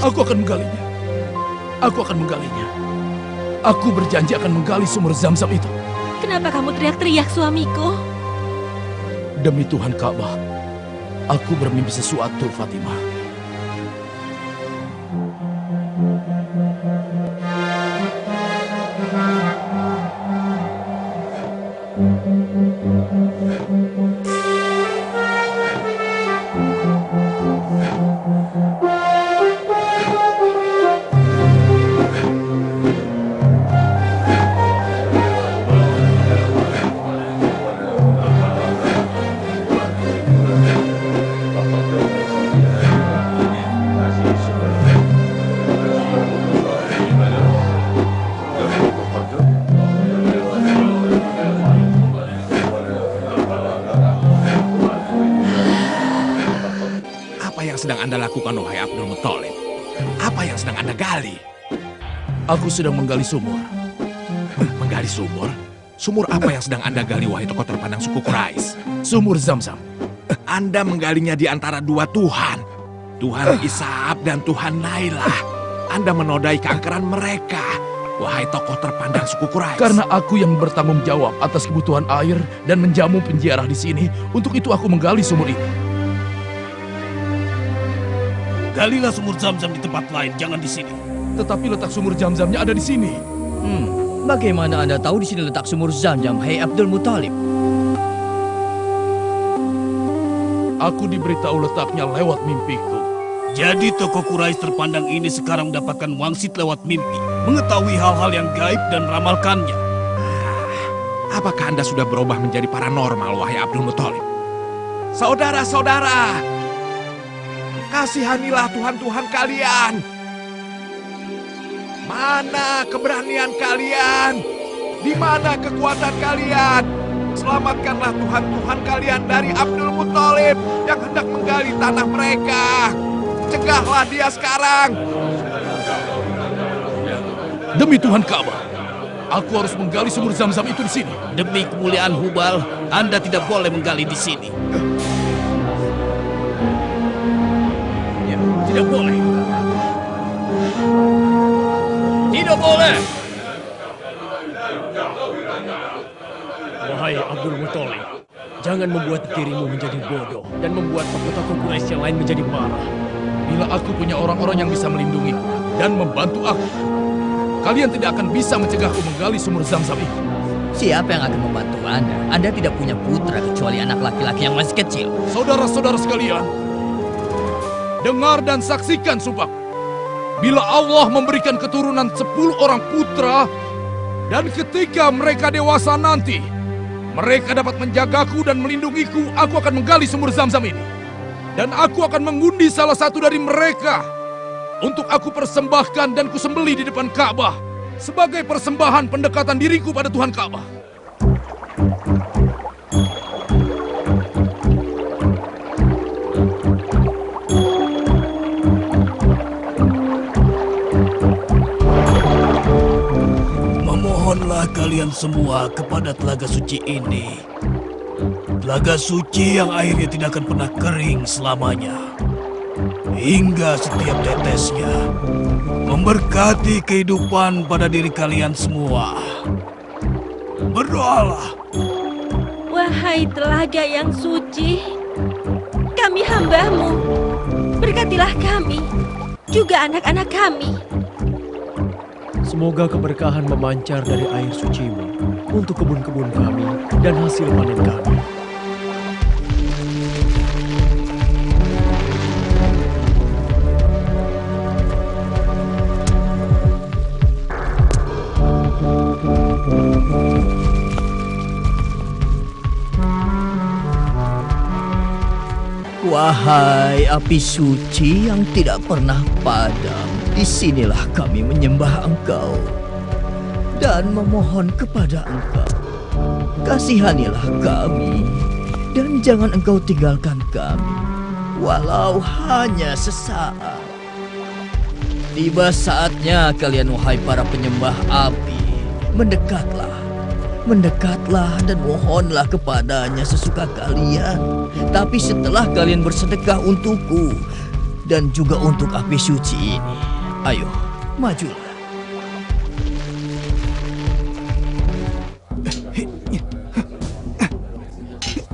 aku akan menggalinya. Aku berjanji akan menggali sumur zam-zam itu. Kenapa kamu teriak-teriak suamiku? Demi Tuhan Ka'bah, aku bermimpi sesuatu, Fatimah. Aku sedang menggali sumur. Menggali sumur? Sumur apa yang sedang Anda gali, wahai tokoh terpandang suku Quraisy? Sumur Zamzam. Anda menggalinya di antara dua Tuhan. Tuhan Isaab dan Tuhan Nailah. Anda menodai keangkeran mereka, wahai tokoh terpandang suku Quraisy. Karena aku yang bertanggung jawab atas kebutuhan air dan menjamu penjara di sini, untuk itu aku menggali sumur itu. Galilah sumur Zamzam di tempat lain, jangan di sini. Tetapi letak sumur jam-jamnya ada di sini. Hmm, bagaimana Anda tahu di sini letak sumur zam-zam, Hei Abdul Muthalib? Aku diberitahu letaknya lewat mimpiku. Jadi tokoh Quraisy terpandang ini sekarang mendapatkan wangsit lewat mimpi, mengetahui hal-hal yang gaib dan ramalkannya. Ah, apakah Anda sudah berubah menjadi paranormal, wahai Abdul Muthalib? Saudara-saudara, kasihanilah Tuhan-Tuhan kalian. Mana keberanian kalian? Di mana kekuatan kalian? Selamatkanlah Tuhan-Tuhan kalian dari Abdul Muthalib yang hendak menggali tanah mereka. Cegahlah dia sekarang. Demi Tuhan Ka'bah, aku harus menggali sumur zam-zam itu di sini. Demi kemuliaan Hubal, Anda tidak boleh menggali di sini. Tidak boleh. Tidak boleh! Wahai Abdul Muthalib, jangan membuat dirimu menjadi bodoh dan membuat tokoh-tokoh Quraisy yang lain menjadi marah. Bila aku punya orang-orang yang bisa melindungiku dan membantu aku, kalian tidak akan bisa mencegahku menggali sumur zam-zam itu. Siapa yang akan membantu Anda? Anda tidak punya putra kecuali anak laki-laki yang masih kecil. Saudara-saudara sekalian, dengar dan saksikan sumpah. Bila Allah memberikan keturunan sepuluh orang putra, dan ketika mereka dewasa nanti, mereka dapat menjagaku dan melindungiku, aku akan menggali sumur zam-zam ini. Dan aku akan mengundi salah satu dari mereka untuk aku persembahkan dan kusembeli di depan Ka'bah sebagai persembahan pendekatan diriku pada Tuhan Ka'bah. Kalian semua kepada telaga suci ini. Telaga suci yang airnya tidak akan pernah kering selamanya. Hingga setiap tetesnya memberkati kehidupan pada diri kalian semua. Berdoalah. Wahai telaga yang suci, kami hambamu. Berkatilah kami, juga anak-anak kami. Semoga keberkahan memancar dari air sucimu untuk kebun-kebun kami dan hasil panen kami. Wahai api suci yang tidak pernah padam, Di sinilah kami menyembah engkau dan memohon kepada engkau. Kasihanilah kami dan jangan engkau tinggalkan kami, walau hanya sesaat. Tiba saatnya kalian wahai para penyembah api, mendekatlah. Mendekatlah dan mohonlah kepadanya sesuka kalian. Tapi setelah kalian bersedekah untukku dan juga untuk api suci ini, ayo majulah.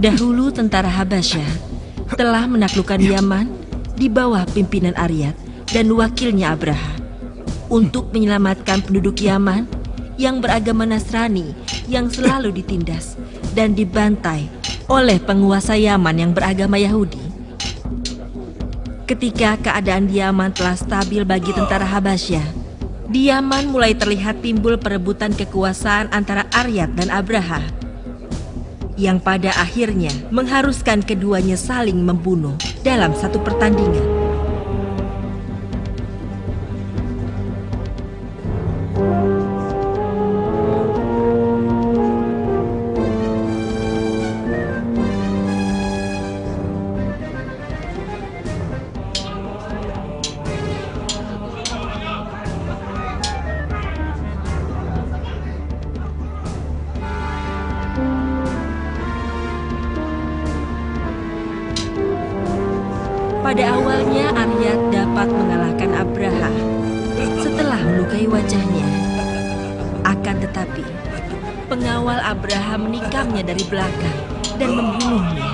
Dahulu tentara Habasyah telah menaklukkan ya. Yaman di bawah pimpinan Aryat dan wakilnya Abraha. Untuk menyelamatkan penduduk Yaman, yang beragama Nasrani yang selalu ditindas dan dibantai oleh penguasa Yaman yang beragama Yahudi. Ketika keadaan di Yaman telah stabil bagi tentara Habasyah, di Yaman mulai terlihat timbul perebutan kekuasaan antara Aryat dan Abraha yang pada akhirnya mengharuskan keduanya saling membunuh dalam satu pertandingan. Melukai wajahnya. Akan tetapi, pengawal Abraha menikamnya dari belakang dan membunuhnya.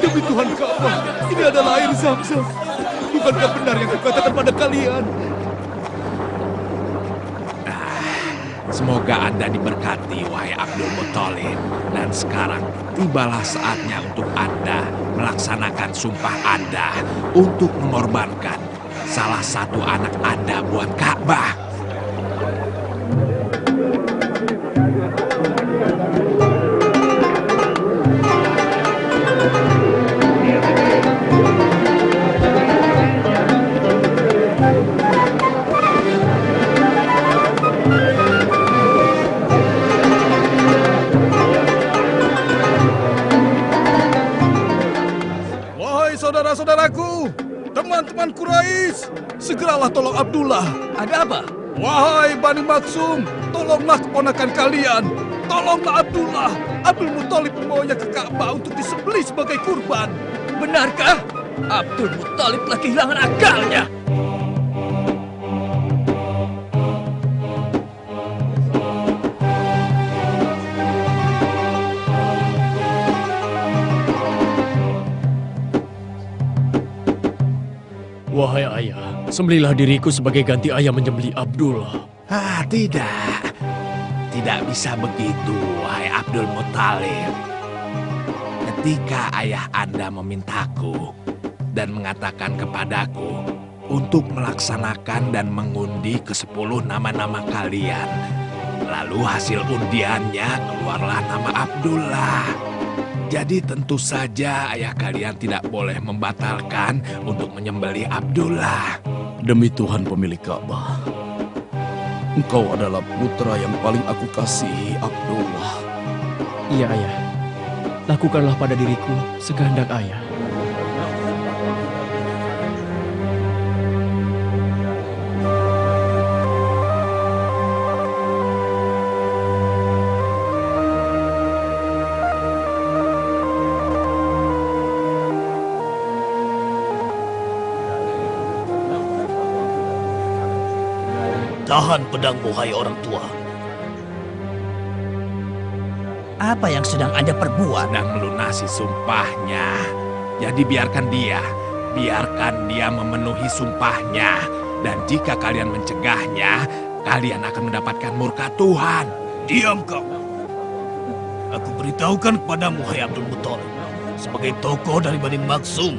Demi Tuhan Ka'bah, ini adalah air Zamzam. Bukankah benar yang kukatakan pada kalian? Semoga Anda diberkati, wahai Abdul Muthalib. Dan sekarang tibalah saatnya untuk Anda melaksanakan sumpah Anda untuk mengorbankan salah satu anak Anda buat Ka'bah. Bani Maksum, tolonglah keponakan kalian. Tolonglah Abdullah. Abdul Muthalib membawanya ke Ka'bah untuk disembelih sebagai kurban. Benarkah? Abdul Muthalib telah kehilangan akalnya. Wahai ayah, sembelilah diriku sebagai ganti ayah menyembelih Abdullah. Ah, tidak. Tidak bisa begitu, wahai Abdul Muthalib. Ketika ayah Anda memintaku dan mengatakan kepadaku untuk melaksanakan dan mengundi ke sepuluh nama-nama kalian. Lalu hasil undiannya keluarlah nama Abdullah. Jadi tentu saja ayah kalian tidak boleh membatalkan untuk menyembelih Abdullah. Demi Tuhan pemilik Ka'bah, engkau adalah putra yang paling aku kasihi, Abdullah. Iya ayah, lakukanlah pada diriku sekehendak ayah. Tahan pedangmu, hai orang tua. Apa yang sedang Anda perbuat? dan melunasi sumpahnya. Jadi biarkan dia, biarkan dia memenuhi sumpahnya. Dan jika kalian mencegahnya, kalian akan mendapatkan murka Tuhan. Diam kau. Aku beritahukan kepadamu, hai Abdul Muthalib. Sebagai tokoh dari Bani Maksum,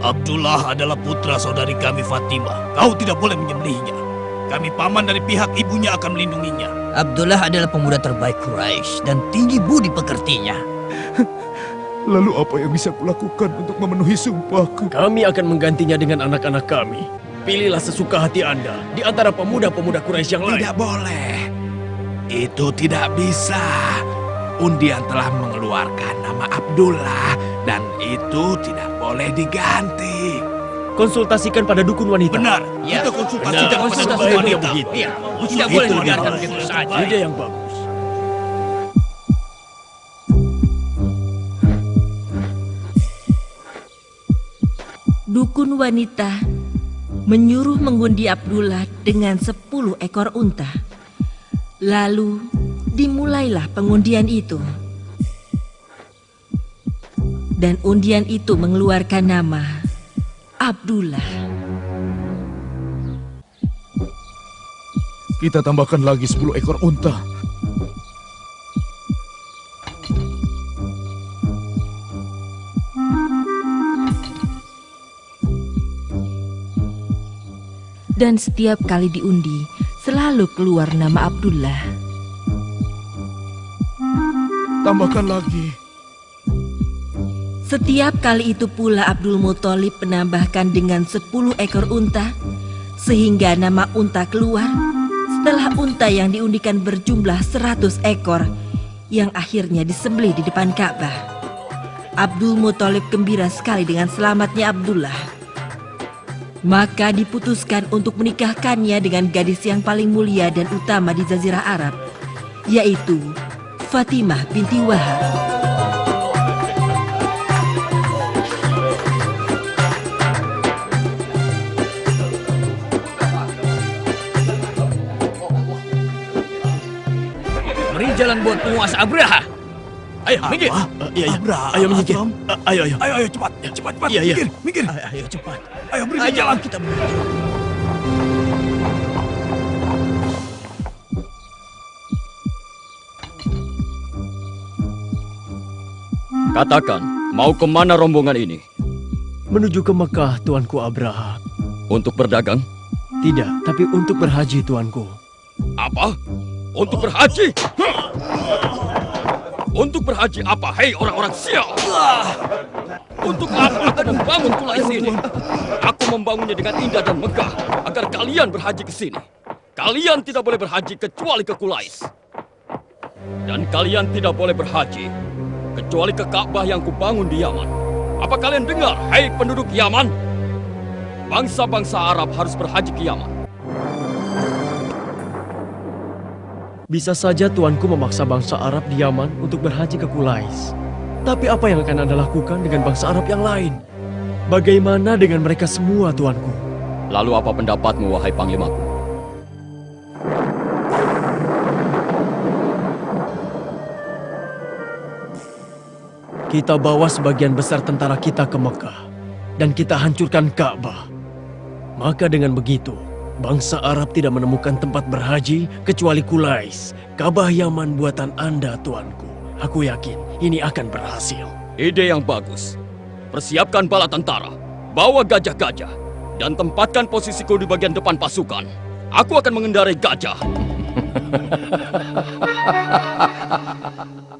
Abdullah adalah putra saudari kami Fatimah. Kau tidak boleh menyembelihnya. Kami paman dari pihak ibunya akan melindunginya. Abdullah adalah pemuda terbaik Quraisy dan tinggi budi pekertinya. Lalu apa yang bisa kulakukan untuk memenuhi sumpahku? Kami akan menggantinya dengan anak-anak kami. Pilihlah sesuka hati Anda di antara pemuda-pemuda Quraisy yang lain. Tidak boleh. Itu tidak bisa. Undian telah mengeluarkan nama Abdullah dan itu tidak boleh diganti. Konsultasikan pada dukun wanita. Benar, Ya, kita konsultasikan benar. pada dukun wanita. begitu. Iya, tidak boleh itu dibiarkan dia. begitu saja. Ide yang bagus. Dukun wanita menyuruh mengundi Abdullah dengan sepuluh ekor unta. Lalu dimulailah pengundian itu. Dan undian itu mengeluarkan nama Abdullah. Kita tambahkan lagi 10 ekor unta. Dan setiap kali diundi, selalu keluar nama Abdullah. Tambahkan lagi. Setiap kali itu pula Abdul Muthalib menambahkan dengan 10 ekor unta, sehingga nama unta keluar setelah unta yang diundikan berjumlah 100 ekor, yang akhirnya disembelih di depan Ka'bah. Abdul Muthalib gembira sekali dengan selamatnya Abdullah. Maka diputuskan untuk menikahkannya dengan gadis yang paling mulia dan utama di Jazirah Arab, yaitu Fatimah binti Wahab. Jalan buat penguasa Abraha. Ayo, minggir. Apa? Uh, iya, iya. Abraham. Ayo menyingkir. Uh, ayo, ayo. Ayo, ayo cepat, cepat, cepat. Iya, iya. Minggir, minggir. Ayo, ayo cepat. Ayo beri Ayo, jalan. kita menuju. Katakan, mau ke mana rombongan ini? Menuju ke Mekah, Tuanku Abraha. Untuk berdagang? Tidak, tapi untuk berhaji, Tuanku. Apa? Untuk berhaji? Untuk berhaji apa, hei orang-orang sial? Untuk apa aku membangun kulais ini? Aku membangunnya dengan indah dan megah agar kalian berhaji ke sini. Kalian tidak boleh berhaji kecuali ke Kulais. Dan kalian tidak boleh berhaji kecuali ke Ka'bah yang kubangun di Yaman. Apa kalian dengar, hei penduduk Yaman? Bangsa-bangsa Arab harus berhaji ke Yaman. Bisa saja Tuanku memaksa bangsa Arab di Yaman untuk berhaji ke Kulais. Tapi apa yang akan Anda lakukan dengan bangsa Arab yang lain? Bagaimana dengan mereka semua, Tuanku? Lalu apa pendapatmu, wahai panglimaku? Kita bawa sebagian besar tentara kita ke Mekah dan kita hancurkan Ka'bah. Maka dengan begitu, bangsa Arab tidak menemukan tempat berhaji kecuali Kulais, Ka'bah Yaman buatan Anda, tuanku. Aku yakin ini akan berhasil. Ide yang bagus. Persiapkan bala tentara, bawa gajah-gajah, dan tempatkan posisiku di bagian depan pasukan. Aku akan mengendarai gajah.